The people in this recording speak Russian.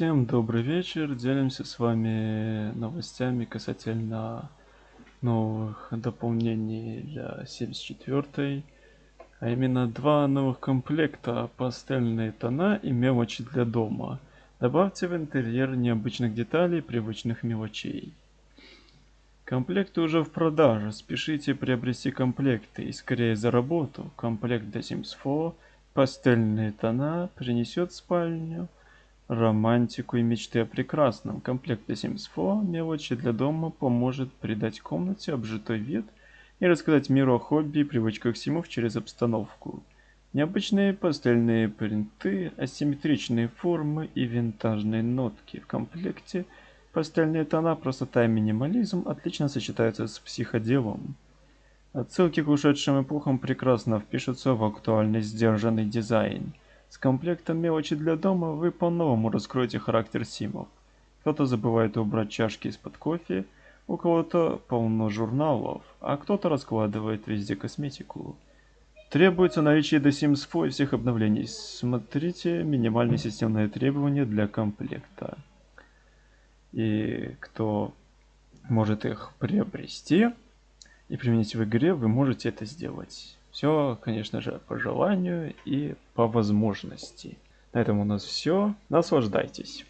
Всем добрый вечер. Делимся с вами новостями касательно новых дополнений для 74 а именно два новых комплекта пастельные тона и мелочи для дома. Добавьте в интерьер необычных деталей, привычных мелочей. Комплекты уже в продаже. Спешите приобрести комплекты и скорее за работу. Комплект для Sims 4, пастельные тона принесет спальню романтику и мечты о прекрасном. Комплект для Sims 4 мелочи для дома поможет придать комнате обжитой вид и рассказать миру о хобби и привычках симов через обстановку. Необычные пастельные принты, асимметричные формы и винтажные нотки. В комплекте пастельные тона, простота и минимализм отлично сочетаются с психоделом. Отсылки к ушедшим эпохам прекрасно впишутся в актуальный сдержанный дизайн. С комплектом мелочи для дома вы по-новому раскроете характер симов. Кто-то забывает убрать чашки из-под кофе, у кого-то полно журналов, а кто-то раскладывает везде косметику. Требуется наличие до Sims 4 всех обновлений. Смотрите минимальные системные требования для комплекта. И кто может их приобрести и применить в игре, вы можете это сделать. Все, конечно же, по желанию и по возможности. На этом у нас все. Наслаждайтесь.